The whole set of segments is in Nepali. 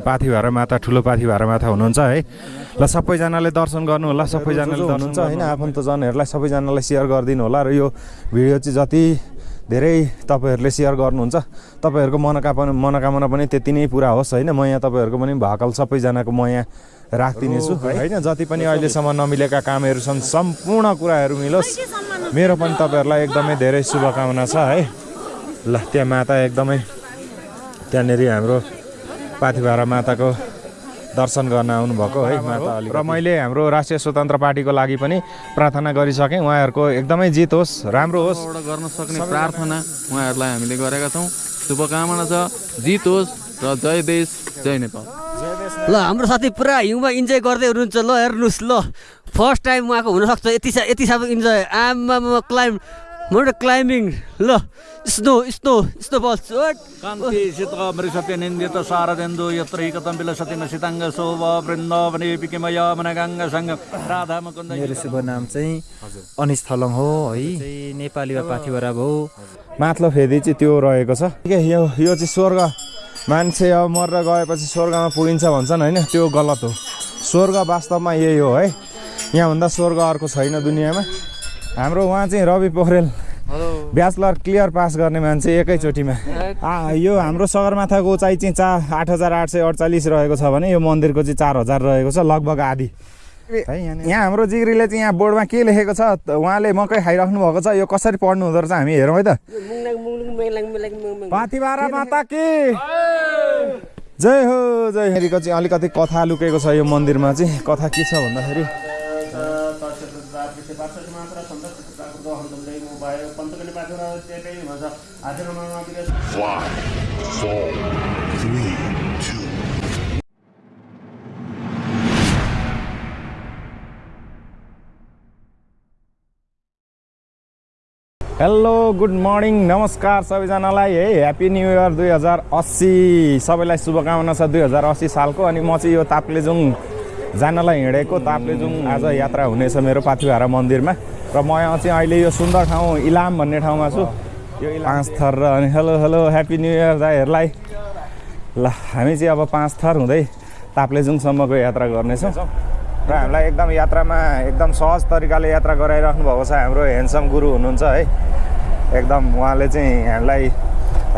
पाथी भाँडा माता ठुलो पाथी भाँडा माता हुनुहुन्छ है। ल सबैजनाले दर्शन गर्नु होला सबैजनाले हुनुहुन्छ होइन? आफन्तजनहरूलाई सबैजनालाई सेयर गरिदिनु होला र यो भिडियो चाहिँ जति धेरै तपाईँहरूले सेयर गर्नुहुन्छ तपाईँहरूको मनोकामना मनोकामना पनि त्यति नै पुरा होस् होइन? म यहाँ तपाईँहरूको पनि भाकल सबैजनाको म यहाँ राखिदिनेछु होइन? जति पनि अहिलेसम्म नमिलेका कामहरू छन् सम्पूर्ण कुराहरू मिलोस्। मेरो पनि तपाईँहरूलाई एकदमै धेरै शुभकामना छ है? ल त्यहाँ माता एकदमै त्यहाँनिर हाम्रो पाथिभारा माताको दर्शन गर्न आउनुभएको है माता अलिक र मैले हाम्रो राष्ट्रिय स्वतन्त्र पार्टीको लागि पनि प्रार्थना गरिसकेँ। उहाँहरूको एकदमै जित होस् राम्रो होस्। गर्न सक्ने प्रार्थना उहाँहरूलाई हामीले गरेका छौँ। शुभकामना छ जित होस् र जय देश जय नेपाल। ल हाम्रो साथी पुरा हिउँमा इन्जोय गर्दै हुनुहुन्छ। ल हेर्नुहोस् ल। फर्स्ट टाइम उहाँको हुनसक्छ। यति सा यति साह्रो इन्जोय। आमा क्लाइम मोटर क्लाइम्बिङ ल स्नो स्नो स्नो बल्स कान्ति सित मृषत्य निन्दित शारदेन्दु यत्र हिकतं विलसति न सिताङ्ग शोभ वृन्दावने पिकिमय मनगङ्ग सङ्ग राधा मुकुन्द मेरो शुभ नाम चाहिँ अनिस थलङ हो है। चाहिँ नेपालीमा पाथिभरा हो। माथलो फेदी चाहिँ त्यो रहेको छ। के यो यो चाहिँ स्वर्ग। मान्छे अब मरेर गएपछि स्वर्गमा पुगिन्छ भन्छन् होइन? त्यो गलत हो। स्वर्ग वास्तवमा यही हो है। यहाँभन्दा स्वर्ग अर्को छैन दुनियाँमा। हाम्रो उहाँ चाहिँ Ravi Pokhrel. Bachelor clear pass गर्ने मान्छे एकैचोटिमा। आ, यो हाम्रो सगरमाथाको उचाइ चाहिँ चा आठ हजार आठ सय अडचालिस रहेको छ भने यो मन्दिरको चाहिँ चार हजार रहेको छ लगभग आधी। है यहाँ हाम्रो जिग्रीले चाहिँ यहाँ बोर्डमा के लेखेको छ? उहाँले मकै खाइराख्नु भएको छ यो कसरी पढ्नु हुँदो रहेछ हामी हेरौँ है त। पाथिभारा माता कि जय हो जय हेरीको चाहिँ अलिकति कथा लुकेको छ यो मन्दिरमा चाहिँ। कथा के छ भन्दाखेरि? हेलो गुड मर्निङ नमस्कार सबैजनालाई है ह्याप्पी न्यु इयर दुई हजार अस्सी सबैलाई शुभकामना छ दुई हजार अस्सी सालको अनि म चाहिँ यो ताप्लेजुङ जानलाई हिँडेको ताप्लेजुङ आज यात्रा हुनेछ मेरो पाथिभारा मन्दिरमा र म यहाँ चाहिँ अहिले यो सुन्दर ठाउँ इलाम भन्ने ठाउँमा छु। यो पाँच थर र अनि hello hello happy new year दाईहरूलाई। ल हामी चाहिँ अब पाँच थर हुँदै ताप्लेजुङसम्मको यात्रा गर्नेछौँ। र हामीलाई एकदम यात्रामा एकदम सहज तरिकाले यात्रा गराइराख्नु भएको छ। हाम्रो ह्यान्डसम गुरु हुनुहुन्छ है। एकदम उहाँले चाहिँ हामीलाई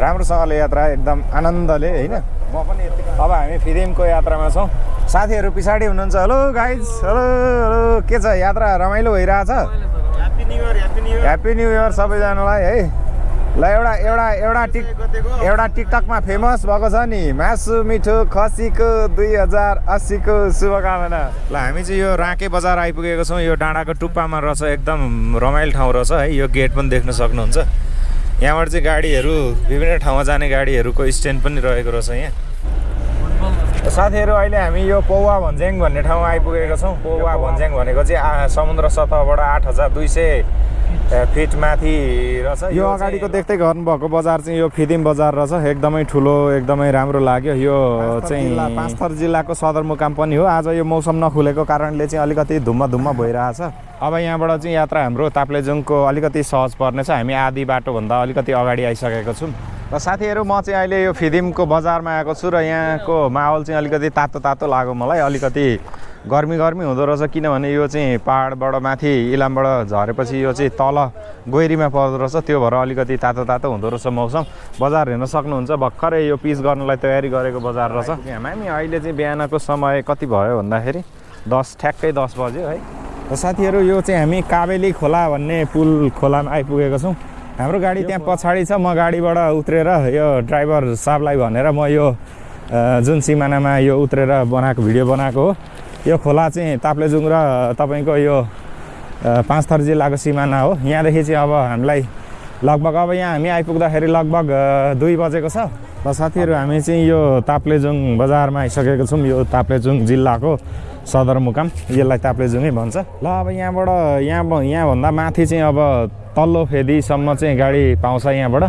राम्रोसँगले यात्रा एकदम आनन्दले होइन? म पनि अब हामी फिदिमको यात्रामा छौँ। साथीहरू पछाडि हुनुहुन्छ। हेलो गाइज हेलो हेलो के छ? यात्रा रमाइलो भइरहेछ? ह्याप्पी न्यु इयर सबैजनालाई है? ल एउटा एउटा एउटा टिक एउटा टिकटकमा फेमस भएको छ नि मासु मिठो खसीको दुई हजार अस्सीको शुभकामना। ल हामी चाहिँ यो राँके बजार आइपुगेको छौँ यो डाँडाको टुप्पामा रहेछ एकदम रमाइलो ठाउँ रहेछ है? यो गेट पनि देख्न सक्नुहुन्छ। यहाँबाट चाहिँ गाडीहरू विभिन्न ठाउँमा जाने गाडीहरूको स्ट्यान्ड पनि रहेको रहेछ यहाँ। साथीहरू अहिले हामी यो पौवा भन्ज्याङ भन्ने ठाउँमा आइपुगेका छौँ। पौवा भन्ज्याङ भनेको चाहिँ समुद्र सतहबाट आठ हजार दुई सय फिट माथि रहेछ यो अगाडिको देख्दै गर्नुभएको बजार चाहिँ यो फिदिम बजार रहेछ। एकदमै ठुलो एकदमै राम्रो लाग्यो। यो चाहिँ पाँचथर जिल्लाको सदरमुकाम पनि हो। आज यो मौसम नखुलेको कारणले चाहिँ अलिकति धुम्म धुम्म भइरहेछ। अब यहाँबाट चाहिँ यात्रा हाम्रो ताप्लेजुङको अलिकति सहज पर्नेछ। हामी आधी बाटोभन्दा अलिकति अगाडि आइसकेको छौँ। र साथीहरू म चाहिँ अहिले यो फिदिमको बजारमा आएको छु र यहाँको माहौल चाहिँ अलिकति तातो तातो लाग्यो मलाई। अलिकति गर्मी गर्मी हुँदो रहेछ किनभने यो चाहिँ पाहाडबाट माथि इलामबाट झरेपछि यो चाहिँ तल गोइरीमा पर्दो रहेछ। त्यो भएर अलिकति तातो तातो हुँदो रहेछ मौसम। बजार हेर्न सक्नुहुन्छ भर्खरै यो पिच गर्नलाई तयारी गरेको बजार रहेछ। हामी अहिले चाहिँ बिहानको समय कति भयो भन्दाखेरि? दस ठ्याक्कै दस बज्यो है। र साथीहरू यो चाहिँ हामी काबेली खोला भन्ने पुल खोलामा आइपुगेको छौँ। हाम्रो गाडी त्यहाँ पछाडि छ। म गाडीबाट उत्रेर यो ड्राइभर साहबलाई भनेर म यो जुन सिमानामा यो उत्रेर बनाएको भिडियो बनाएको हो। यो खोला चाहिँ ताप्लेजुङ र तपाईँको यो अ, पाँचथर जिल्लाको सिमाना हो। यहाँदेखि चाहिँ अब हामीलाई लगभग अब यहाँ हामी आइपुग्दाखेरि लगभग दुई बजेको छ। र साथीहरू हामी चाहिँ यो ताप्लेजुङ बजारमा आइसकेको छौँ। यो ताप्लेजुङ जिल्लाको सदरमुकाम यसलाई ताप्लेजुङै भन्छ। ल अब यहाँबाट यहाँ यहाँभन्दा माथि चाहिँ अब तल्लो फेदीसम्म चाहिँ गाडी पाउँछ यहाँबाट।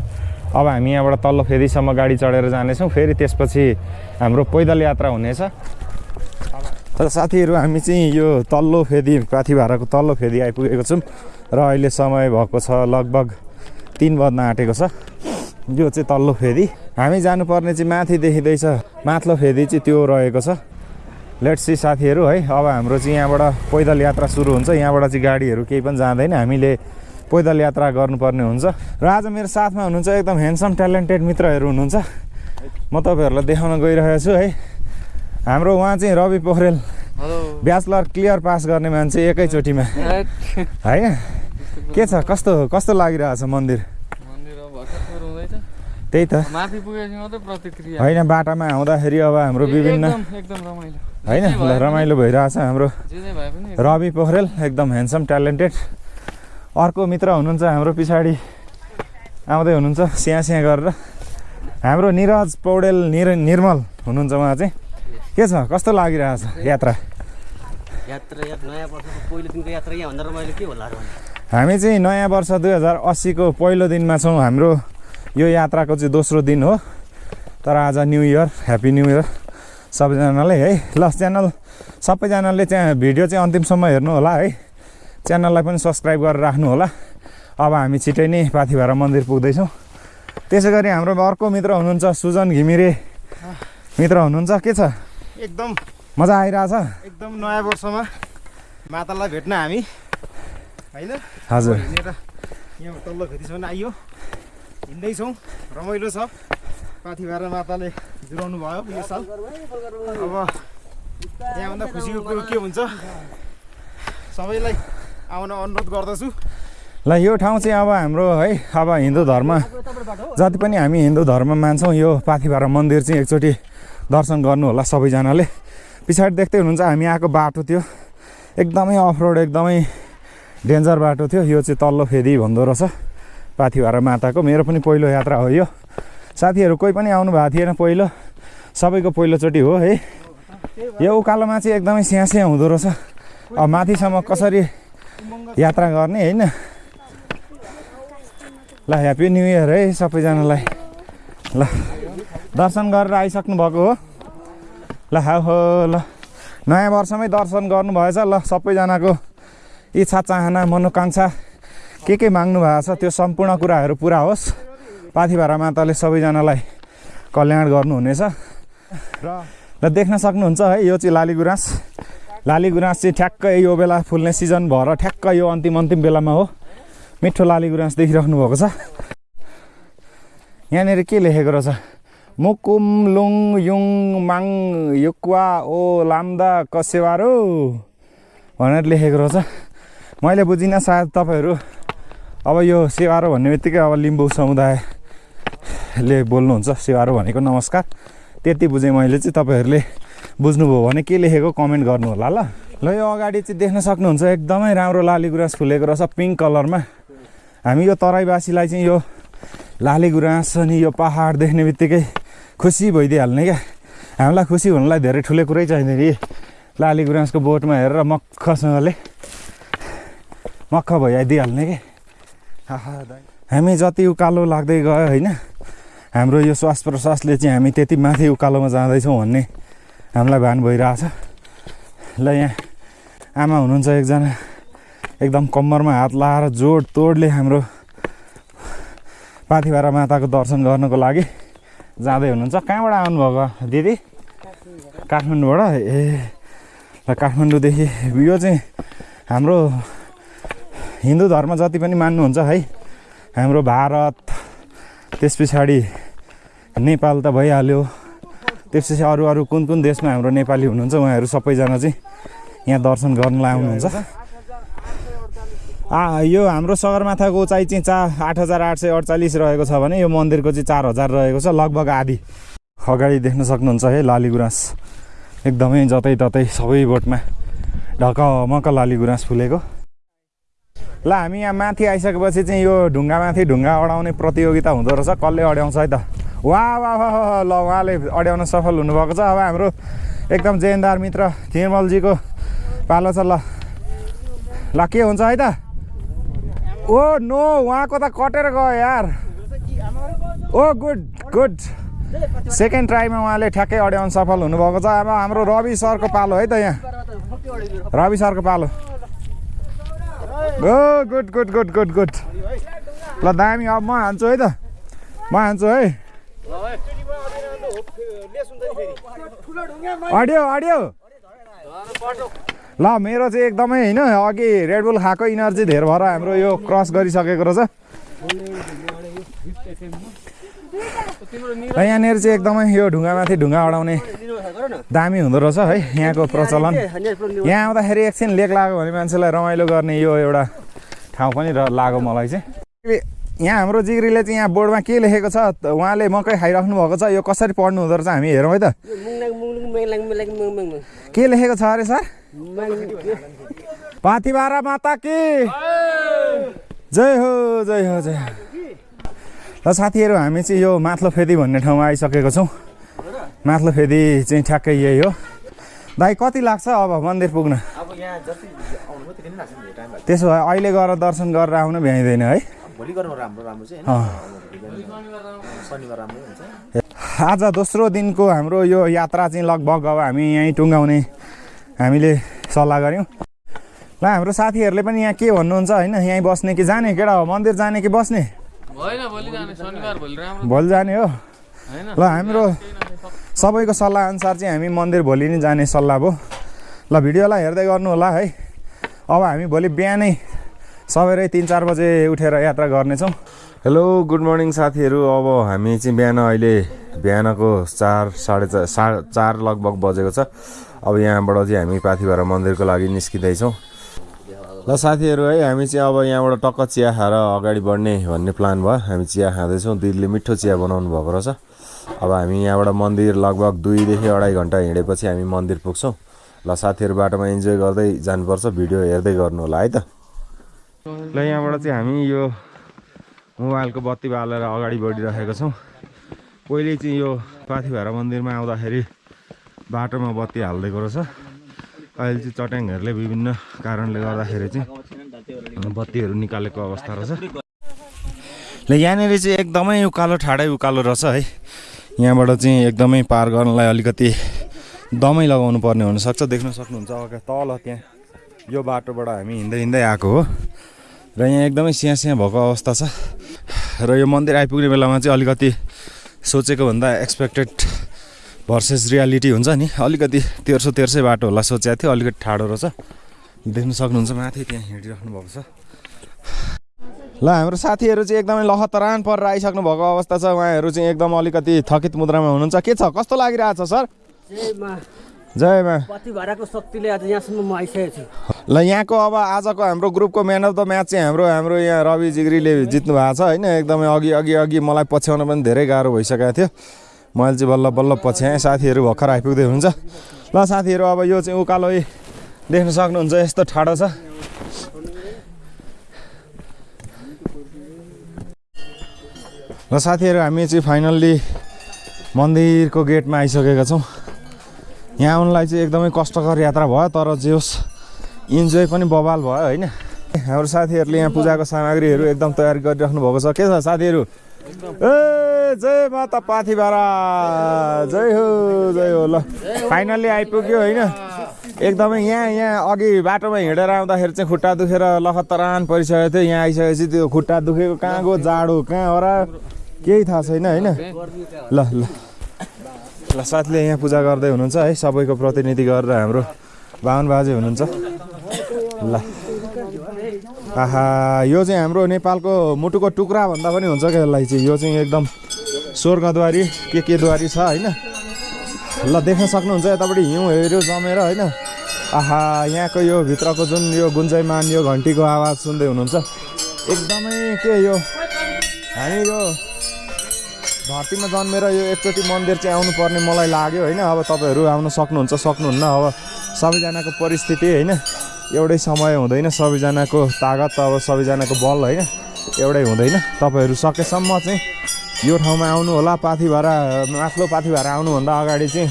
अब हामी यहाँबाट तल्लो फेदीसम्म गाडी चढेर जानेछौँ। फेरि त्यसपछि हाम्रो पैदल यात्रा हुनेछ। र साथीहरू हामी चाहिँ यो तल्लो फेदी पाथिभाराको तल्लो फेदी आइपुगेको छौँ र अहिले समय भएको छ लगभग तिन बज्न आँटेको छ। यो चाहिँ तल्लो फेदी। हामी जानुपर्ने चाहिँ माथि देखिँदैछ। माथिल्लो फेदी चाहिँ त्यो रहेको छ। लेट्स सी साथीहरू है अब हाम्रो चाहिँ यहाँबाट पैदल यात्रा सुरु हुन्छ। यहाँबाट चाहिँ गाडीहरू केही पनि जाँदैन। हामीले पैदल यात्रा गर्नुपर्ने हुन्छ। र आज मेरो साथमा हुनुहुन्छ एकदम ह्यान्डसम ट्यालेन्टेड मित्रहरू हुनुहुन्छ। म तपाईँहरूलाई देखाउन गइरहेको छु है। हाम्रो उहाँ चाहिँ Ravi Pokhrel. Bachelor clear pass गर्ने मान्छे एकैचोटिमा। होइन? के छ? कस्तो कस्तो लागिरहेछ मन्दिर? त्यही त। होइन बाटामा आउँदाखेरि अब हाम्रो विभिन्न होइन रमाइलो भइरहेछ हाम्रो रवि पोखरेल एकदम ह्यान्डसम ट्यालेन्टेड अर्को मित्र हुनुहुन्छ हाम्रो पछाडि। आउँदै हुनुहुन्छ स्याहाँ स्याहाँ गरेर। हाम्रो निरज पौडेल निर निर्मल हुनुहुन्छ उहाँ चाहिँ। के छ? कस्तो लागिरहेछ यात्रा? यात्रा नयाँ वर्षको पहिलो दिनको यात्रा यहाँभन्दा रमाइलो के होला हामी चाहिँ नयाँ वर्ष दुई हजार अस्सीको पहिलो दिनमा छौँ हाम्रो यो यात्राको चाहिँ दोस्रो दिन हो। तर आज new year happy new year. सबैजनालाई है ल च्यानल सबैजनाले चाहिँ भिडियो चाहिँ अन्तिमसम्म हेर्नु होला है। च्यानललाई पनि सब्सक्राइब गरेर राख्नु होला। अब हामी छिटै नै पाथिभारा मन्दिर पुग्दैछौँ। त्यसै गरी हाम्रो अर्को मित्र हुनुहुन्छ सुजन घिमिरे। मित्र हुनुहुन्छ के छ? एकदम मजा आइरहेछ। एकदम नयाँ वर्षमा मातालाई भेट्न हामी। होइन? हजुर। हिँडेर यहाँ तल्लो भेटीसम्म आइयो। हिँड्दैछौँ रमाइलो छ। पाथिभारा माताले जुराउनु भयो यो साल। अब यहाँभन्दा खुसीको कुरो के हुन्छ? सबैलाई आउन अनुरोध गर्दछु। ल यो ठाउँ चाहिँ अब हाम्रो है अब हिन्दू धर्म। जति पनि हामी हिन्दू धर्म मान्छौँ यो पाथिभारा मन्दिर चाहिँ एकचोटि दर्शन गर्नु होला सबैजनाले। पछाडि देख्दै हुनुहुन्छ हामी आएको बाटो थियो एकदमै अफरोड एकदमै डेन्जर बाटो थियो। यो चाहिँ तल्लो फेदी भन्दो रहेछ। पाथिभारा माताको। मेरो पनि पहिलो यात्रा हो यो। साथीहरू कोही पनि आउनु भएको थिएन पहिलो। सबैको पहिलोचोटि हो है। यो उकालोमा चाहिँ एकदमै स्याहाँ हुँदो रहेछ। अब माथिसम्म कसरी यात्रा गर्ने होइन? ल ह्याप्पी न्यु इयर है सबैजनालाई। ल। दर्शन गरेर आइसक्नु भएको हो। ल हो ल। नयाँ वर्षमै दर्शन गर्नुभएछ ल सबैजनाको इच्छा चाहना मनोकाङ्क्षा के के माग्नु भएको छ त्यो सम्पूर्ण कुराहरू पुरा होस्। पाथिभारा माताले सबैजनालाई कल्याण गर्नुहुनेछ। र र देख्न सक्नुहुन्छ है यो चाहिँ लाली गुराँस। लाली गुराँस चाहिँ ठ्याक्कै यो बेला फुल्ने सिजन भएर ठ्याक्क यो अन्तिम अन्तिम बेलामा हो। मिठो लाली गुराँस देखिराख्नु भएको छ। यहाँनिर के लेखेको रहेछ? मुकुम लुङ युङ माङ युक्वा ओ लाम्दा कसेवारो भनेर लेखेको रहेछ मैले बुझिनँ सायद तपाईँहरू अब यो सेवारो भन्ने बित्तिकै अब लिम्बू समुदायले बोल्नुहुन्छ सेवारो भनेको नमस्कार त्यति बुझेँ मैले चाहिँ तपाईँहरूले बुझ्नुभयो भने के लेखेको कमेन्ट गर्नु होला ल ल यो अगाडि चाहिँ देख्न सक्नुहुन्छ एकदमै राम्रो लाली गुराँस फुलेको रहेछ पिङ्क कलरमा हामी यो तराईवासीलाई चाहिँ यो लाली गुराँस अनि यो पहाड देख्ने बित्तिकै खुसी भइदिइहाल्ने क्या? हामीलाई खुसी हुनुलाई धेरै ठुलो कुरै चाहिँदैन नि लाली गुराँसको बोटमा हेरेर मक्खसँगले मक्ख भइदिइहाल्ने दाइ। हामी जति उकालो लाग्दै गयो होइन हाम्रो यो श्वास प्रश्वासले चाहिँ हामी त्यति माथि उकालोमा जाँदैछौँ भन्ने हामीलाई भान भइरहेछ। ल यहाँ आमा हुनुहुन्छ एकजना एकदम कम्मरमा हात लाएर जोड तोडले हाम्रो पाथिभारा माताको दर्शन गर्नको लागि जाँदै हुनुहुन्छ। कहाँबाट आउनुभएको? दिदी? काठमाडौँबाट? ए ल काठमाडौँदेखि यो चाहिँ हाम्रो हिन्दू धर्म जति पनि मान्नुहुन्छ है हाम्रो भारत त्यस पछाडि नेपाल त भइहाल्यो। त्यसपछि अरू अरू कुन कुन देशमा हाम्रो नेपाली हुनुहुन्छ उहाँहरू सबैजना चाहिँ यहाँ दर्शन गर्नलाई आउनुहुन्छ। आ यो हाम्रो सगरमाथाको उचाइ चाहिँ चा आठ हजार आठ सय अडचालिस रहेको छ भने यो मन्दिरको चाहिँ चार हजार रहेको छ लगभग आधी। अगाडि देख्न सक्नुहुन्छ है लाली गुराँस एकदमै जतै ततै सबै बोटमा ढकमक लाली गुराँस फुलेको। ल हामी यहाँ माथि आइसकेपछि चाहिँ यो ढुङ्गामाथि ढुङ्गा अडाउने प्रतियोगिता हुँदो रहेछ कसले अड्याउँछ है त? वा वा वा वा, ल उहाँले अड्याउन सफल हुनुभएको छ। अब हाम्रो एकदम जेनदार मित्र निर्मलजीको पालो छ ल। ल के हुन्छ है त? ओ नो उहाँको त कटेर गयो यार। ओ गुड गुड सेकेन्ड ट्राईमा उहाँले ठ्याक्कै अड्याउन सफल हुनुभएको छ। अब हाम्रो रवि सरको पालो है त यहाँ। रवि सरको पालो। ओ good good good good good ल दामी अब म हान्छु है त। म हान्छु है। Audio audio. ल मेरो चाहिँ एकदमै होइन अघि रेडबुल खाएको इनर्जी धेर भएर हाम्रो यो क्रस गरिसकेको रहेछ। र यहाँनिर चाहिँ एकदमै यो ढुङ्गामाथि ढुङ्गा अडाउने दामी हुँदो रहेछ है यहाँको प्रचलन। यहाँ आउँदाखेरि एकछिन लेक लाग्यो भने मान्छेलाई रमाइलो गर्ने यो एउटा ठाउँ पनि र लाग्यो मलाई चाहिँ। यहाँ हाम्रो जिग्रीले चाहिँ यहाँ बोर्डमा के लेखेको छ उहाँले मकै खाइराख्नु भएको छ यो कसरी पढ्नु हुँदो रहेछ हामी हेरौँ है त। के लेखेको छ अरे सर? पाथिबारा माता कि। जय हो जय हो जय र साथीहरू हामी चाहिँ यो माथलो फेदी भन्ने ठाउँमा आइसकेको छौँ। माथलो फेदी चाहिँ ठ्याक्कै यही हो। दाइ कति लाग्छ अब मन्दिर पुग्न? त्यसो भए अहिले गएर दर्शन गरेर आउन भ्याइँदैन है। आज दोस्रो दिनको हाम्रो यो यात्रा चाहिँ लगभग अब हामी यहीँ टुङ्गाउने हामीले सल्लाह गऱ्यौँ। ल हाम्रो साथीहरूले पनि यहाँ के भन्नुहुन्छ होइन? यहीँ बस्ने कि जाने? केटा हो? मन्दिर जाने कि बस्ने? भोलि जाने। शनिबार भोलि राम्रो। भोलि जाने हो। ल हाम्रो सबैको सल्लाह अनुसार चाहिँ हामी मन्दिर भोलि नै जाने सल्लाह भयो। ल भिडियोलाई हेर्दै गर्नु होला है। अब हामी भोलि बिहानै सबेरै तिन चार बजे उठेर यात्रा गर्नेछौँ। हेलो गुड मर्निङ साथीहरू। अब हामी चाहिँ बिहान अहिले बिहानको चार साढे चार सा चार लगभग बजेको छ। अब यहाँबाट चाहिँ हामी पाथिभरा मन्दिरको लागि निस्किँदैछौँ। ल साथीहरू है हामी चाहिँ अब यहाँबाट टक्क चिया खाएर अगाडि बढ्ने भन्ने प्लान भयो। हामी चिया खाँदैछौँ दिदीले मिठो चिया बनाउनु भएको रहेछ। अब हामी यहाँबाट मन्दिर लगभग दुईदेखि अढाई घन्टा हिँडेपछि हामी मन्दिर पुग्छौँ। ल साथीहरू बाटोमा इन्जोय गर्दै जानुपर्छ भिडियो हेर्दै गर्नु होला है त। ल यहाँबाट चाहिँ हामी यो मोबाइलको बत्ती बालेर अगाडि बढिरहेका छौँ। पहिले चाहिँ यो पाथिभारा मन्दिरमा आउँदाखेरि बाटोमा बत्ती हालिदिएको रहेछ अहिले चाहिँ चट्याङहरूले विभिन्न कारणले गर्दाखेरि चाहिँ बत्तीहरू निकालेको अवस्था रहेछ। ल यहाँनिर चाहिँ एकदमै उकालो ठाडै उकालो रहेछ है। यहाँबाट चाहिँ एकदमै पार गर्नलाई अलिकति दमै लगाउनु पर्ने हुनसक्छ देख्न सक्नुहुन्छ अगाडि तल त्यहाँ। यो बाटोबाट हामी हिँड्दै हिँड्दै आएको हो। र यहाँ एकदमै स्याहाँ भएको अवस्था छ। र यो मन्दिर आइपुग्ने बेलामा चाहिँ अलिकति सोचेको भन्दा एक्सपेक्टेड भर्सेस रियालिटी हुन्छ नि। अलिकति तेर्सो तेर्सै बाटो होला सोचेको थियो अलिकति ठाडो रहेछ। देख्न सक्नुहुन्छ माथि त्यहाँ हिँडिराख्नु भएको छ। ल हाम्रो साथीहरू चाहिँ एकदमै लहतरान परेर आइसक्नु भएको अवस्था छ। उहाँहरू चाहिँ एकदम अलिकति थकित मुद्रामा हुनुहुन्छ। के छ? कस्तो लागिरहेछ सर? जयमा। शक्तिले आज यहाँसम्म म आइसकेको छु। ल यहाँको अब आजको हाम्रो ग्रुपको म्यान अफ द म्याच चाहिँ हाम्रो हाम्रो यहाँ रवि जिग्रीले जित्नु भएको छ होइन? एकदमै अघि अघि अघि मलाई पछ्याउन पनि धेरै गाह्रो भइसकेको थियो। मैले चाहिँ बल्ल बल्ल पछ्याएँ साथीहरू भर्खर आइपुग्दै हुन्छ ल साथीहरू अब यो चाहिँ उकालो देख्न सक्नुहुन्छ यस्तो ठाडो छ। र साथीहरू हामी चाहिँ फाइनल्ली मन्दिरको गेटमा आइसकेका छौँ। यहाँ आउनलाई चाहिँ एकदमै कष्टकर यात्रा भयो तर जे होस् इन्जोय पनि बवाल भयो होइन? हाम्रो साथीहरूले यहाँ पूजाको सामग्रीहरू एकदम तयारी गरिराख्नु भएको छ। के छ साथीहरू? जय माता पाथिबारा जय हो जय हो। ल फाइनल्ली आइपुग्यो होइन। एकदमै यहाँ यहाँ अघि बाटोमा हिँडेर आउँदाखेरि चाहिँ खुट्टा दुखेर लखतरान परिसकेको थियो। यहाँ आइसकेपछि त्यो खुट्टा दुखेको कहाँ गयो जाडो कहाँ हरा केही थाहा छैन होइन। ल ल। ल साथीले यहाँ पूजा गर्दै हुनुहुन्छ है सबैको प्रतिनिधि गरेर हाम्रो बाहुन बाजे हुनुहुन्छ। ल। आहा यो चाहिँ हाम्रो नेपालको मुटुको टुक्रा भन्दा पनि हुन्छ क्या यसलाई चाहिँ? यो चाहिँ एकदम स्वर्गद्वारी के के द्वारी छ होइन? ल देख्न सक्नुहुन्छ यतापट्टि हिउँहरू जमेर होइन? आहा यहाँको यो भित्रको जुन यो गुन्जयमान यो घन्टीको आवाज सुन्दै हुनुहुन्छ। एकदमै के यो? हामी यो धरतीमा जन्मेर यो एकचोटि मन्दिर चाहिँ आउनुपर्ने मलाई लाग्यो होइन? अब तपाईँहरू आउन सक्नुहुन्छ सक्नुहुन्न। अब सबैजनाको परिस्थिति होइन? एउटै समय हुँदैन सबैजनाको तागत अब सबैजनाको बल होइन? एउटै हुँदैन। तपाईँहरू सकेसम्म चाहिँ यो ठाउँमा आउनु होला पाथिभारा माथिल्लो पाथिभारा आउनुभन्दा अगाडि चाहिँ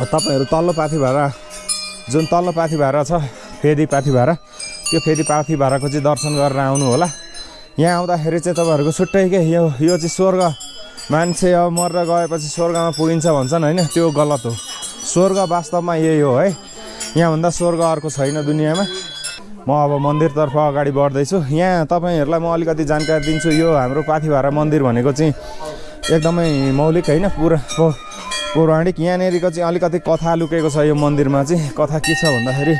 तपाईँहरू तल्लो पाथिभारा जुन तल्लो पाथिभारा छ फेदी पाथिभारा त्यो फेदी पाथिभाराको चाहिँ दर्शन गरेर आउनु होला। यहाँ आउँदाखेरि चाहिँ तपाईँहरूको छुट्टै के यो यो चाहिँ स्वर्ग मान्छे अब मरेर गएपछि स्वर्गमा पुगिन्छ भन्छन् होइन त्यो गलत हो। स्वर्ग वास्तवमा यही हो है। यहाँभन्दा स्वर्ग अर्को छैन दुनियाँमा। म अब मन्दिरतर्फ अगाडि बढ्दैछु। यहाँ तपाईँहरूलाई म अलिकति जानकारी दिन्छु यो हाम्रो पाथिभारा मन्दिर भनेको चाहिँ एकदमै मौलिक होइन पुरा पौराणिक। यहाँनिरको चाहिँ अलिकति कथा लुकेको छ यो मन्दिरमा चाहिँ। कथा के छ भन्दाखेरि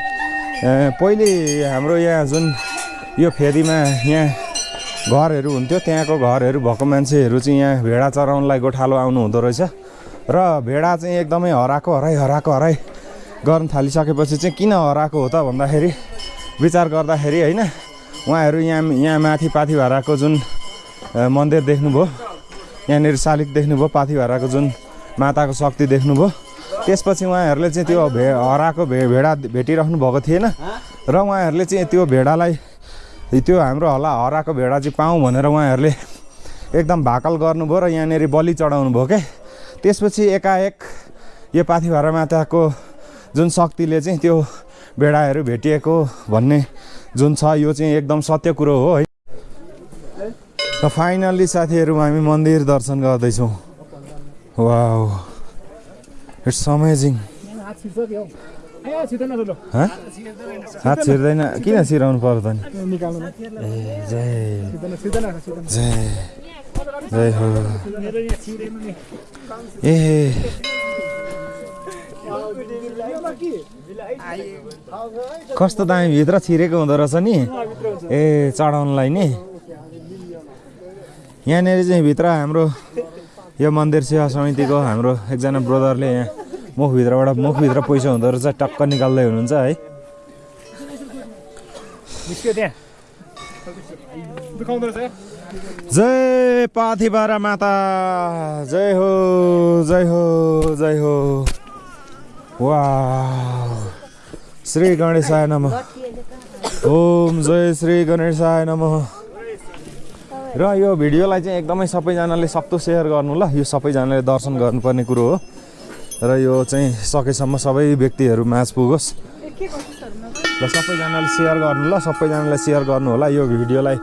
पहिले हाम्रो यहाँ जुन यो फेदीमा यहाँ घरहरू हुन्थ्यो त्यहाँको घरहरू भएको मान्छेहरू चाहिँ यहाँ भेडा चराउनलाई गोठालो आउनु हुँदो रहेछ। र भेडा चाहिँ एकदमै हराएको हराई हराएको हराई गर्न थालिसकेपछि चाहिँ किन हराएको हो त भन्दाखेरि विचार गर्दाखेरि होइन उहाँहरू यहाँ यहाँ माथि पाथी भाडाको जुन मन्दिर देख्नुभयो यहाँनिर शालिग देख्नुभयो पाथी भाडाको जुन माताको शक्ति देख्नुभयो त्यसपछि उहाँहरूले चाहिँ त्यो भे हराएको भे भेडा भेटिराख्नु भएको थिएन र उहाँहरूले चाहिँ त्यो भेडालाई त्यो हाम्रो होला हराएको भेडा चाहिँ पाऊँ भनेर उहाँहरूले एकदम भाकल गर्नुभयो र यहाँनिर बलि चढाउनु भयो क्या त्यसपछि एकाएक यो पाथिभारा माताको जुन शक्तिले चाहिँ त्यो भेडाहरू भेटिएको भन्ने जुन छ यो चाहिँ एकदम सत्य कुरो हो है। र फाइनल्ली साथीहरू हामी मन्दिर दर्शन गर्दैछौँ। वा इट्स अमेजिङ हँ? हात छिर्दैन। किन छिराउनु पर्यो त नि ए जय। जय। जय हो। ए कस्तो दामी भित्र छिरेको हुँदो रहेछ नि? ए चढाउनलाई नि। यहाँनिर चाहिँ भित्र हाम्रो यो मन्दिर सेवा समितिको हाम्रो एकजना ब्रदरले यहाँ मुखभित्रबाट मुखभित्र पैसा हुँदो रहेछ टक्क निकाल्दै हुनुहुन्छ है। जय पाथिबारा माता जय हो जय हो जय हो। वा श्री गणेशाय नम ओम जय श्री गणेशाय नम र यो भिडियोलाई चाहिँ एकदमै सबैजनाले सक्दो सेयर गर्नु ल। यो सबैजनाले दर्शन गर्नुपर्ने कुरो हो। र यो चाहिँ सकेसम्म सबै व्यक्तिहरू माझ पुगोस्। ल सबैजनाले सेयर गर्नु ल। सबैजनाले सेयर गर्नु होला। यो भिडियोलाई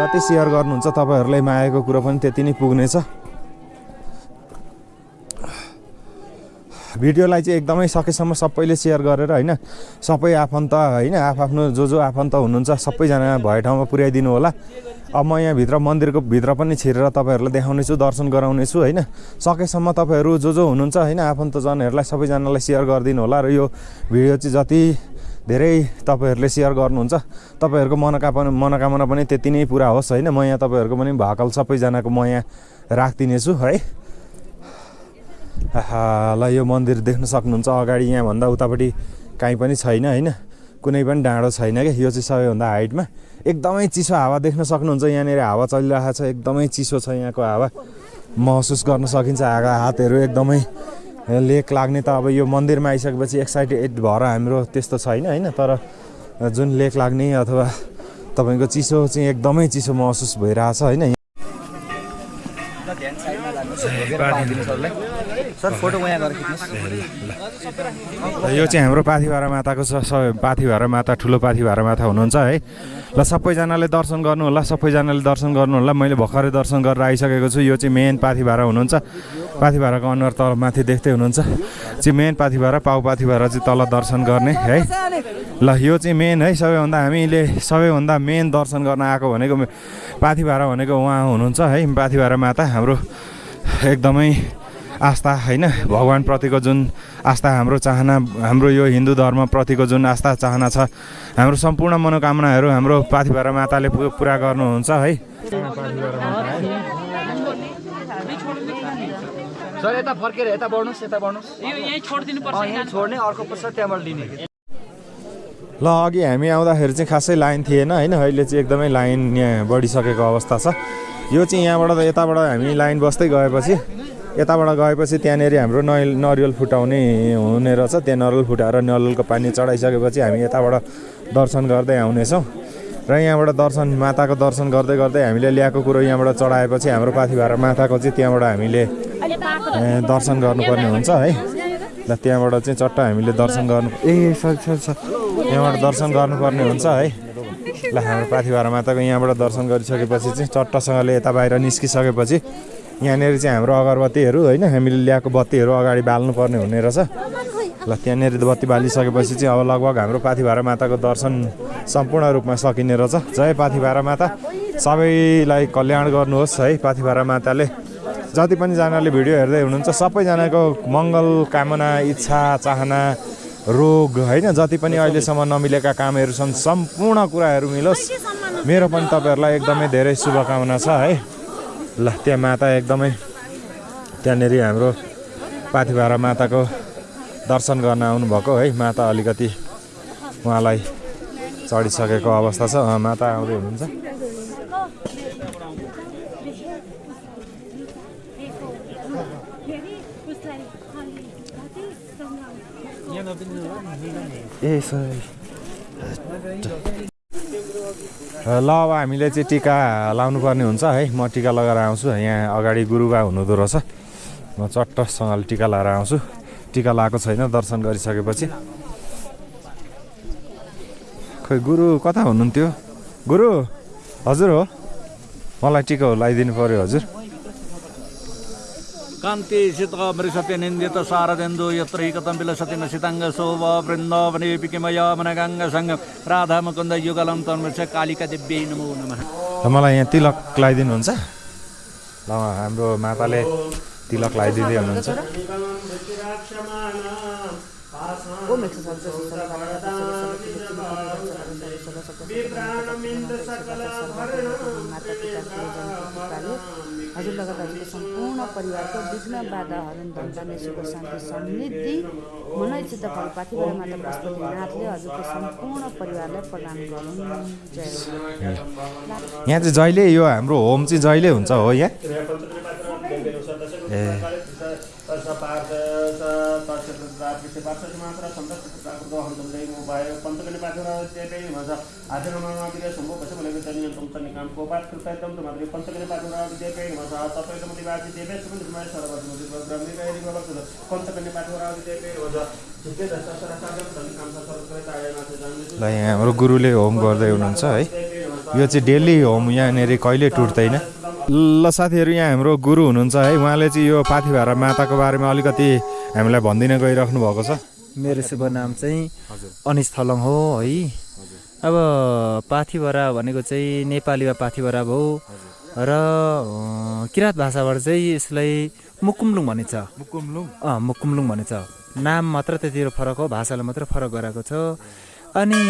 जति सेयर गर्नुहुन्छ तपाईँहरूलाई मागेको कुरो पनि त्यति नै पुग्नेछ। भिडियोलाई चाहिँ एकदमै सकेसम्म सबैले सेयर गरेर होइन सबै आफन्त होइन आफआफ्नो जो जो आफन्त हुनुहुन्छ सबैजना भए ठाउँमा पुर्याइदिनु होला। अब म यहाँभित्र मन्दिरको भित्र पनि छिरेर तपाईँहरूलाई देखाउनेछु दर्शन गराउनेछु होइन। सकेसम्म तपाईँहरू जो जो हुनुहुन्छ होइन आफन्तजनहरूलाई सबैजनालाई सेयर गरिदिनु होला र यो भिडियो चाहिँ जति धेरै तपाईँहरूले सेयर गर्नुहुन्छ तपाईँहरूको मनोकामना मनोकामना पनि त्यति नै पुरा होस् होइन। म यहाँ तपाईँहरूको पनि भाकल सबैजनाको म यहाँ राखिदिनेछु है। ल यो मन्दिर देख्न सक्नुहुन्छ अगाडि यहाँभन्दा उतापट्टि। काहीँ पनि छैन होइन? कुनै पनि डाँडो छैन क्या यो चाहिँ सबैभन्दा हाइटमा। एकदमै चिसो हावा देख्न सक्नुहुन्छ यहाँनिर। हावा चलिरहेको छ एकदमै चिसो छ यहाँको हावा। महसुस गर्न सकिन्छ हागा हातहरू एकदमै लेक लाग्ने त अब यो मन्दिरमा आइसकेपछि एक्साइटेड भएर हाम्रो त्यस्तो छैन होइन? तर जुन लेक लाग्ने अथवा तपाईँको चिसो चाहिँ एकदमै चिसो महसुस भइरहेछ होइन? सर फोटो यो चाहिँ हाम्रो पाथिभारा माताको छ सबै पाथिभारा माता ठुलो पाथिभारा माता हुनुहुन्छ है। ल सबैजनाले दर्शन गर्नु होला सबैजनाले दर्शन गर्नु होला। मैले भर्खरै दर्शन गरेर आइसकेको छु। यो चाहिँ मेन पाथिभारा हुनुहुन्छ। पाथिभाराको अनुहार तल माथि देख्दै हुनुहुन्छ। चाहिँ मेन पाथिभारा पाउ पाथिभारा चाहिँ तल दर्शन गर्ने है। ल यो चाहिँ मेन है। सबैभन्दा हामीले सबैभन्दा मेन दर्शन गर्न आएको भनेको पाथिभारा भनेको उहाँ हुनुहुन्छ है। पाथिभारा माता हाम्रो एकदमै आस्था होइन? भगवान्प्रतिको जुन आस्था हाम्रो चाहना हाम्रो यो हिन्दू धर्मप्रतिको जुन आस्था चाहना छ हाम्रो सम्पूर्ण मनोकामनाहरू हाम्रो पाथिभारा माताले पुरा गर्नुहुन्छ है? सर यता फर्केर यता बढ्नुहोस् यता बढ्नुहोस्। यो यहीँ छोडिदिनु पर्छ यहीँ छोड्ने अर्को पश्चात त्यहाँबाट लिने। ल अघि हामी आउँदाखेरि चाहिँ खासै लाइन थिएन होइन? अहिले चाहिँ एकदमै लाइन यहाँ बढिसकेको अवस्था छ। यो चाहिँ यहाँबाट यताबाट हामी लाइन बस्दै गएपछि यताबाट गएपछि त्यहाँनिर हाम्रो नरियल नरिवल फुटाउने हुने रहेछ। त्यहाँ नरिवल फुटाएर नरिवलको पानी चढाइसकेपछि हामी यताबाट दर्शन गर्दै आउनेछौँ। र यहाँबाट दर्शन माताको दर्शन गर्दै गर्दै हामीले ल्याएको कुरो यहाँबाट चढाएपछि हाम्रो पाथिभारा माताको चाहिँ त्यहाँबाट हामीले दर्शन गर्नुपर्ने हुन्छ है। ल त्यहाँबाट चाहिँ चट्ट हामीले दर्शन गर्नु ए सरी सरी सरी। यहाँबाट दर्शन गर्नुपर्ने हुन्छ है। ल हाम्रो पाथिभारा माताको यहाँबाट दर्शन गरिसकेपछि चाहिँ चट्टसँगले यता बाहिर निस्किसकेपछि यहाँनिर चाहिँ हाम्रो अगरबत्तीहरू होइन हामीले ल्याएको बत्तीहरू अगाडि बाल्नुपर्ने हुने रहेछ। ल त्यहाँनिर बत्ती बालिसकेपछि चाहिँ अब लगभग हाम्रो पाथिभारा माताको दर्शन सम्पूर्ण रूपमा सकिने रहेछ। जय पाथिभारा माता। सबैलाई कल्याण गर्नुहोस् है पाथिभारा माताले। जति पनि जनाले भिडियो हेर्दै हुनुहुन्छ सबैजनाको मङ्गल कामना इच्छा चाहना रोग होइन? जति पनि अहिलेसम्म नमिलेका कामहरू छन् सम्पूर्ण कुराहरू मिलोस्। मेरो पनि तपाईँहरूलाई एकदमै धेरै शुभकामना छ है? ल त्यहाँ माता एकदमै त्यहाँनिर हाम्रो पाथिभारा माताको दर्शन गर्न आउनुभएको है? माता अलिकति उहाँलाई चढिसकेको अवस्था छ। माता आउँदै हुनुहुन्छ। ए ल अब हामीले चाहिँ टिका लाउनु पर्ने हुन्छ है। म टिका लगाएर आउँछु। यहाँ अगाडि गुरुबा हुनुहुँदो रहेछ। म चट्टसँगले टिका लगाएर आउँछु। टिका लगाएको छैन दर्शन गरिसकेपछि। खोइ गुरु कता हुनुहुन्थ्यो? गुरु हजुर हो। मलाई टिका लगाइदिनु पऱ्यो हजुर। कान्ति सित मृषते निन्दित शारदेन्दु यत्र हिकतं विलसति न सिताङ्ग शोभ वृन्दावने पिकिमया मनगाङ्ग सङ्ग राधा मुकुन्द युगलं तन्मृष कालिका देव्यै नमो नमः र मलाई यहाँ तिलक लगाइदिनुहुन्छ ल हाम्रो माताले तिलक लगाइदिँदै हुनुहुन्छ हजुर लगायत हजुरको सम्पूर्ण परिवारको विघ्न बाधा हरण धन्दाने सुख शान्ति समृद्धि मनोचित फल पाथिबाट माता पशुपतिनाथले हजुरको सम्पूर्ण परिवारलाई प्रदान गरून् हो। यहाँ चाहिँ जहिले यो हाम्रो होम चाहिँ जहिले हुन्छ हो यहाँ? ए। ल यहाँ हाम्रो गुरुले होम गर्दै हुनुहुन्छ है यो चाहिँ डेली होम यहाँनिर कहिले टुट्दैन ल साथीहरू यहाँ हाम्रो गुरु हुनुहुन्छ है उहाँले चाहिँ यो पाथिभारा माताको बारेमा अलिकति हामीलाई भनिदिन गइराख्नु भएको छ मेरो शुभ नाम चाहिँ अनिस थलङ हो है अब पाथिभरा भनेको चाहिँ नेपालीमा पाथिभरा भयो र किराँत भाषाबाट चाहिँ यसलाई मुकुमलुङ भनिन्छ। मुकुमलुङ? अँ मुकुमलुङ भनिन्छ। नाम मात्र त्यतिर फरक हो भाषाले मात्रै फरक गराएको छ। अनि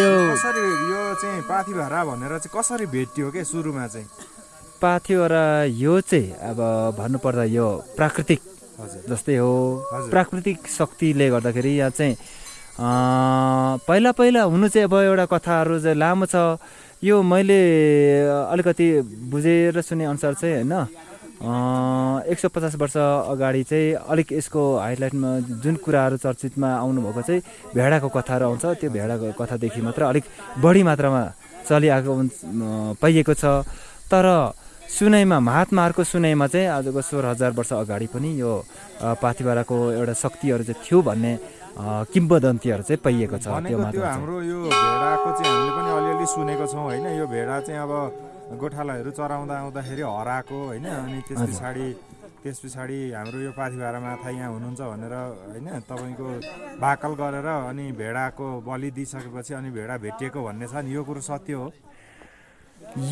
यो कसरी यो चाहिँ पाथिभारा भनेर चाहिँ कसरी भेटियो के सुरुमा चाहिँ? पाथिभरा यो चाहिँ अब भन्नुपर्दा यो प्राकृतिक जस्तै हो। प्राकृतिक शक्तिले गर्दाखेरि यहाँ चाहिँ पहिला पहिला हुनु चाहिँ अब एउटा कथाहरू चाहिँ लामो छ। यो मैले अलिकति बुझेर सुने अनुसार चाहिँ होइन एक सौ पचास वर्ष अगाडि चाहिँ अलिक यसको हाइलाइटमा जुन कुराहरू चर्चितमा आउनुभएको चाहिँ भेडाको कथाहरू आउँछ। त्यो भेडाको कथादेखि मात्र अलिक बढी मात्रामा चलिआएको पाइएको छ। तर सुनाइमा महात्माहरूको सुनाइमा चाहिँ आजको सोह्र हजार वर्ष अगाडि पनि यो अ, पाथिभाराको एउटा शक्तिहरू चाहिँ थियो भन्ने किम्बदन्तीहरू चाहिँ पाइएको छ त्यो। हाम्रो यो भेडाको चाहिँ हामीले पनि अलिअलि सुनेको छौँ होइन यो भेडा चाहिँ अब गोठालाहरू चराउँदा आउँदाखेरि हराएको होइन अनि त्यस। पछाडि त्यस पछाडि हाम्रो यो पाथिभारा माथा यहाँ हुनुहुन्छ भनेर होइन तपाईँको भाकल गरेर अनि भेडाको बलि दिइसकेपछि अनि भेडा भेटिएको भन्ने छ नि यो कुरो सत्य हो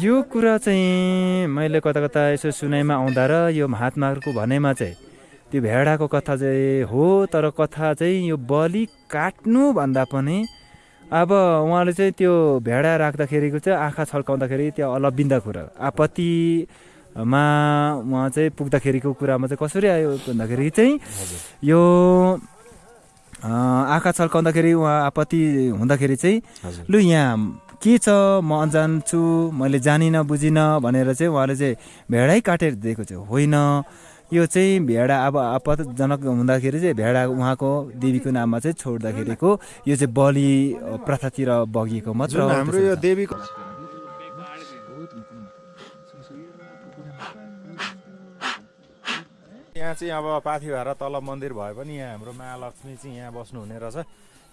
यो कुरा चाहिँ मैले कता कता यसो सुनाइमा आउँदा र यो महात्माहरूको भनाइमा चाहिँ त्यो भेडाको कथा चाहिँ हो तर कथा चाहिँ यो बलि काट्नु भन्दा पनि अब उहाँले चाहिँ त्यो भेडा राख्दाखेरिको चाहिँ आँखा छल्काउँदाखेरि त्यो अलबिन्दा कुरा आपत्तिमा उहाँ चाहिँ पुग्दाखेरिको कुरामा चाहिँ कसरी आयो भन्दाखेरि चाहिँ यो आँखा छल्काउँदाखेरि उहाँ आपत्ति हुँदाखेरि चाहिँ लु यहाँ के छ? म अनजान छु मैले जानिनँ बुझिनँ भनेर चाहिँ उहाँले चाहिँ भेडै काटेर दिएको चाहिँ होइन। यो चाहिँ भेडा अब आपतजनक हुँदाखेरि चाहिँ भेडा उहाँको देवीको नाममा चाहिँ छोड्दाखेरिको यो चाहिँ बलि प्रथातिर बगिएको मात्र हाम्रो यो। देवीको यहाँ चाहिँ अब पाथिभारा तल मन्दिर भए पनि यहाँ हाम्रो महालक्ष्मी चाहिँ यहाँ बस्नुहुने रहेछ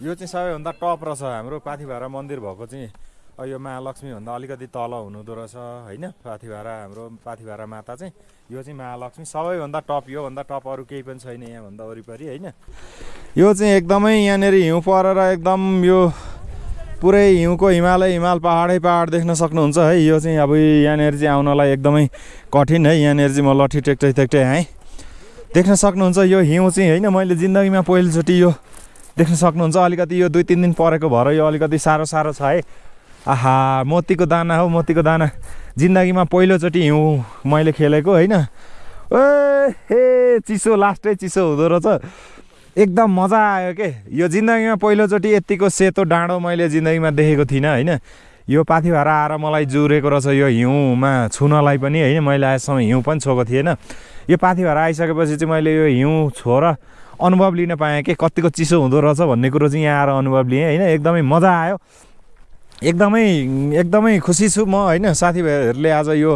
यो चाहिँ सबैभन्दा टप रहेछ हाम्रो पाथिभारा मन्दिर भएको चाहिँ यो महालक्ष्मीभन्दा अलिकति तल हुनुहुँदो रहेछ होइन? पाथिभारा हाम्रो पाथिभारा माता चाहिँ यो चाहिँ महालक्ष्मी। सबैभन्दा टप योभन्दा टप अरू केही पनि छैन यहाँभन्दा वरिपरि होइन? यो चाहिँ एकदमै यहाँनिर हिउँ परेर एकदम यो पुरै हिउँको हिमालय हिमाल पहाडै पहाड देख्न सक्नुहुन्छ है? यो चाहिँ अब यहाँनिर चाहिँ आउनलाई एकदमै कठिन है? यहाँनिर चाहिँ म लट्ठी टेक्दै टेक्दै आएँ। देख्न सक्नुहुन्छ यो हिउँ चाहिँ होइन? मैले जिन्दगीमा पहिलोचोटि यो देख्न सक्नुहुन्छ। अलिकति यो दुई तिन दिन परेको भएर यो अलिकति साह्रो साह्रो छ है? आहा मोतीको दाना हो मोतीको दाना। जिन्दगीमा पहिलोचोटि हिउँ मैले खेलेको होइन? ए चिसो लास्टै चिसो हुँदो रहेछ। एकदम मजा आयो के? यो जिन्दगीमा पहिलोचोटि यत्तिको सेतो डाँडो मैले जिन्दगीमा देखेको थिइनँ होइन? यो पाथी भाडा आएर मलाई जुरेको रहेछ यो हिउँमा छुनलाई पनि होइन? मैले आजसम्म हिउँ पनि छोएको थिएन। यो पाथी भाडा आइसकेपछि चाहिँ मैले यो हिउँ छोएर अनुभव लिन पाएँ कि? कतिको चिसो हुँदो रहेछ भन्ने कुरो चाहिँ यहाँ आएर अनुभव लिएँ होइन? एकदमै मजा आयो। एकदमै एकदमै खुसी छु म होइन? साथीभाइहरूले आज यो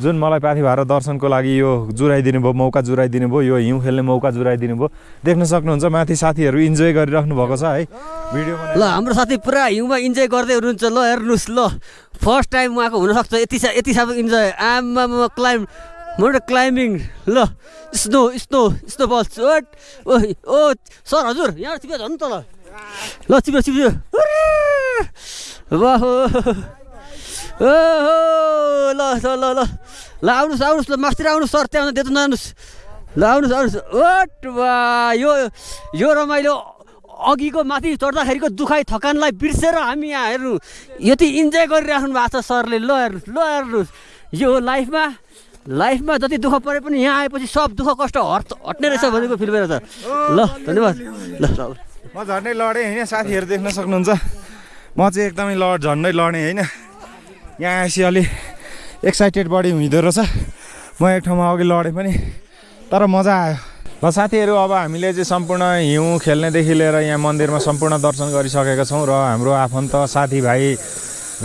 जुन मलाई पाथी भाडा दर्शनको लागि यो जुराइदिनु भयो मौका जुराइदिनु भयो यो हिउँ खेल्ने मौका जुराइदिनु भयो देख्न सक्नुहुन्छ माथि साथीहरू इन्जोय गरिराख्नु भएको छ है? भिडियोमा ल हाम्रो साथी पुरा हिउँमा इन्जोय गर्दै हुनुहुन्छ ल हेर्नुहोस् ल। फर्स्ट टाइम उहाँको हुनसक्छ यति सा यति साह्रो इन्जोय। आमा क्लाइम मोट क्लाइम्बिङ ल। स्नो स्नो स्नो ओट ओ सर हजुर यहाँ चिप्यो झन् त ल ल चिप्यो चिप्यो वाह ओहो ल ल ल ल ल आउनुहोस् आउनुहोस् ल मास्तिर आउनुहोस् सर त्यहाँ त्यता नजानुहोस् ल आउनुहोस् आउनुहोस् ओट वा यो यो रमाइलो अघिको माथि चढ्दाखेरिको दुखाइ थकानलाई बिर्सेर हामी यहाँ हेर्नु यति इन्जोय गरिराख्नु भएको छ सरले ल हेर्नुहोस् ल हेर्नुहोस् यो लाइफमा लाइफमा जति दुःख परे पनि यहाँ आएपछि सब दुःख कष्ट हट हट्ने रहेछ भनेको फिल भएर त ल धन्यवाद ल ल म झन्डै लडेँ होइन? साथीहरू देख्न सक्नुहुन्छ। म चाहिँ एकदमै लड झन्डै लडेँ होइन? यहाँ आएपछि अलि एक्साइटेड बढी हुँदो रहेछ। म एक ठाउँमा अघि लडेँ पनि तर मजा आयो। ल साथीहरू अब हामीले चाहिँ सम्पूर्ण हिउँ खेल्नेदेखि लिएर यहाँ मन्दिरमा सम्पूर्ण दर्शन गरिसकेका छौँ र हाम्रो आफन्त साथीभाइ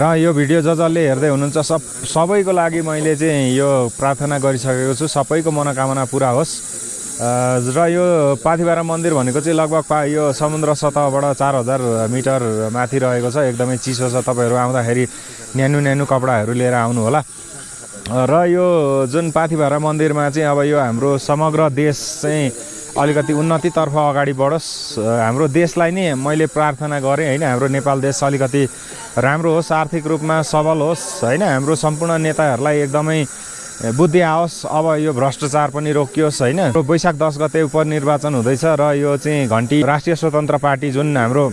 र यो भिडियो ज जसले हेर्दै हुनुहुन्छ सब सबैको लागि मैले चाहिँ यो प्रार्थना गरिसकेको छु। सबैको मनोकामना पुरा होस्। र यो पाथिभारा मन्दिर भनेको चाहिँ लगभग पा यो समुद्र सतहबाट चार हजार मिटर माथि रहेको छ। एकदमै चिसो छ। तपाईँहरू आउँदाखेरि न्यानो न्यानो कपडाहरू लिएर आउनु होला र यो जुन पाथिभारा मन्दिरमा चाहिँ अब यो हाम्रो समग्र देश चाहिँ अलिकति उन्नतितर्फ अगाडि बढोस्। हाम्रो देशलाई नै मैले प्रार्थना गरेँ होइन? हाम्रो नेपाल देश अलिकति राम्रो होस् आर्थिक रूपमा सबल होस् होइन? हाम्रो सम्पूर्ण नेताहरूलाई एकदमै बुद्धि आओस्। अब यो भ्रष्टाचार पनि रोकियोस् होइन? वैशाख दस गते उपनिर्वाचन हुँदैछ र यो चाहिँ घन्टी राष्ट्रिय स्वतन्त्र पार्टी जुन हाम्रो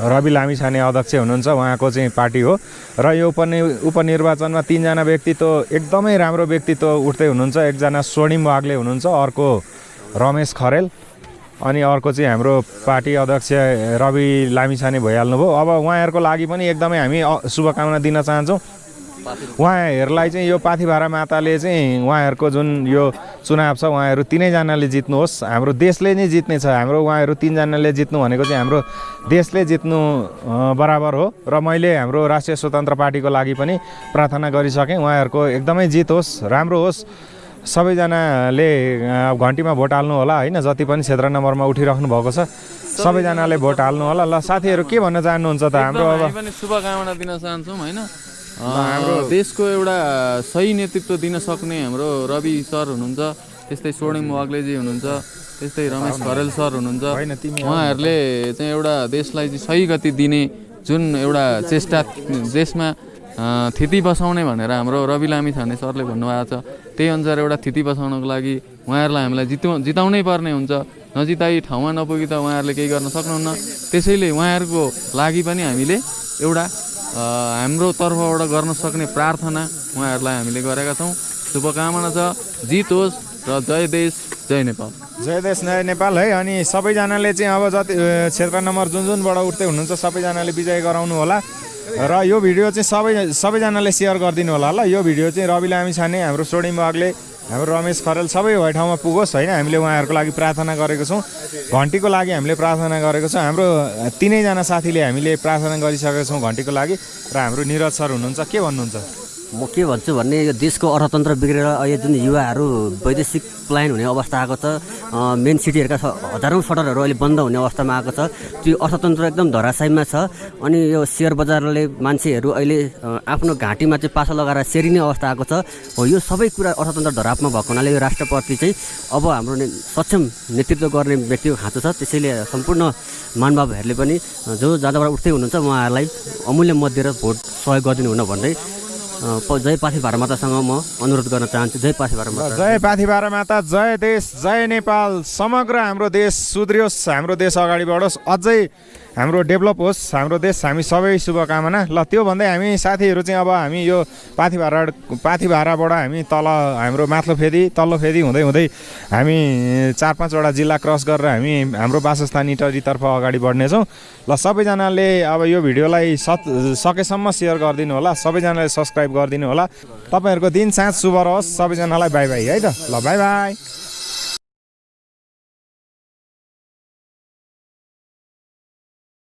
रवि लामिछाने अध्यक्ष हुनुहुन्छ उहाँको चाहिँ पार्टी हो। र यो उपनि उपनिर्वाचनमा तिनजना व्यक्तित्व एकदमै राम्रो व्यक्तित्व उठ्दै हुनुहुन्छ। एकजना स्वर्णिम वाग्ले हुनुहुन्छ अर्को रमेश खरेल। अनि अर्को चाहिँ हाम्रो पार्टी अध्यक्ष रवि लामिछाने भइहाल्नुभयो। अब उहाँहरूको लागि पनि एकदमै हामी शुभकामना दिन चाहन्छौँ। उहाँहरूलाई चाहिँ यो पाथिभारा माताले चाहिँ उहाँहरूको जुन यो चुनाव छ उहाँहरू तिनैजनाले जित्नुहोस्। हाम्रो देशले नै जित्ने छ। हाम्रो उहाँहरू तिनजनाले जित्नु भनेको चाहिँ हाम्रो देशले जित्नु बराबर हो। र मैले हाम्रो राष्ट्रिय स्वतन्त्र पार्टीको लागि पनि प्रार्थना गरिसकेँ। उहाँहरूको एकदमै जित होस् राम्रो होस्। सबैजनाले घन्टीमा भोट हाल्नु होला होइन? जति पनि क्षेत्र नम्बरमा उठिराख्नु भएको छ सबैजनाले भोट हाल्नु होला। ल साथीहरू के भन्न चाहनुहुन्छ त? हाम्रो अब शुभकामना दिन चाहन्छौँ होइन? हाम्रो देशको एउटा सही नेतृत्व दिन सक्ने हाम्रो रवि सर हुनुहुन्छ त्यस्तै स्वर्णिम वाग्लेजी हुनुहुन्छ त्यस्तै रमेश खरेल सर हुनुहुन्छ। उहाँहरूले चाहिँ एउटा देशलाई चाहिँ सही गति दिने जुन एउटा चेष्टा देशमा थिति बसाउने भनेर हाम्रो रवि लामी छाने सरले भन्नुभएको छ त्यही अनुसार एउटा थिति बसाउनको लागि उहाँहरूलाई हामीलाई जितौ जिताउनै पर्ने हुन्छ। नजिताई ठाउँमा नपुगी त उहाँहरूले केही गर्न सक्नुहुन्न। त्यसैले उहाँहरूको लागि पनि हामीले एउटा हाम्रो तर्फबाट गर्न सक्ने प्रार्थना उहाँहरूलाई हामीले गरेका छौँ। शुभकामना छ। जित होस् र जय देश जय नेपाल। जय देश नयाँ नेपाल है। अनि सबैजनाले चाहिँ अब जति क्षेत्र नम्बर जुन जुनबाट उठ्दै हुनुहुन्छ सबैजनाले विजय गराउनु होला। र यो भिडियो चाहिँ सबै सबैजनाले सेयर गरिदिनु होला ल। यो भिडियो चाहिँ रवि लामी छाने हाम्रो सोडिम बागले हाम्रो रमेश खरेल सबै भए ठाउँमा पुगोस् होइन। हामीले उहाँहरूको लागि प्रार्थना गरेको छौँ। घन्टीको लागि हामीले प्रार्थना गरेको छौँ। हाम्रो तिनैजना साथीले हामीले प्रार्थना गरिसकेका छौँ घन्टीको लागि। र हाम्रो निरज सर हुनुहुन्छ। के भन्नुहुन्छ? म के भन्छु भने यो देशको अर्थतन्त्र बिग्रेर अहिले जुन युवाहरू वैदेशिक पलायन हुने अवस्था आएको छ मेन सिटीहरूका हजारौँ सटरहरू अहिले बन्द हुने अवस्थामा आएको छ। त्यो अर्थतन्त्र एकदम धराशयमा छ। अनि यो सेयर बजारले मान्छेहरू अहिले आफ्नो घाँटीमा चाहिँ पासा लगाएर सेरिने अवस्था आएको छ। हो यो सबै कुरा अर्थतन्त्र धरापमा भएको हुनाले यो राष्ट्रप्रति चाहिँ अब हाम्रो सक्षम नेतृत्व गर्ने व्यक्तिको खाँचो छ। त्यसैले सम्पूर्ण महानुभावहरूले पनि जो जहाँबाट उठ्दै हुनुहुन्छ उहाँहरूलाई अमूल्य मत दिएर भोट सहयोग गरिदिनु हुन भन्दै जय पाथी भारमातासँग म अनुरोध गर्न चाहन्छु। जय पाथी भारमाता जय पाथिभारा माता जय देश जय नेपाल समग्र हाम्रो देश सुध्रियोस् हाम्रो देश अगाडि बढोस्। अझै हाम्रो डेभलप होस् हाम्रो देश हामी सबै शुभकामना। ल त्यो भन्दै हामी साथीहरू चाहिँ अब हामी यो पाथिभारा पाथिभाराबाट हामी तल हाम्रो माथिल्लो फेदी तल्लो फेदी हुँदै हुँदै हामी चार पाँचवटा जिल्ला क्रस गरेर हामी हाम्रो वासस्थान इटरीतर्फ अगाडि बढ्नेछौँ। ल सबैजनाले अब यो भिडियोलाई सत् सकेसम्म सेयर गरिदिनु होला सबैजनाले सब्सक्राइब गरिदिनु होला। तपाईँहरूको दिन साँझ शुभ रहोस् सबैजनालाई बाई बाई है त? ल बाई बाई।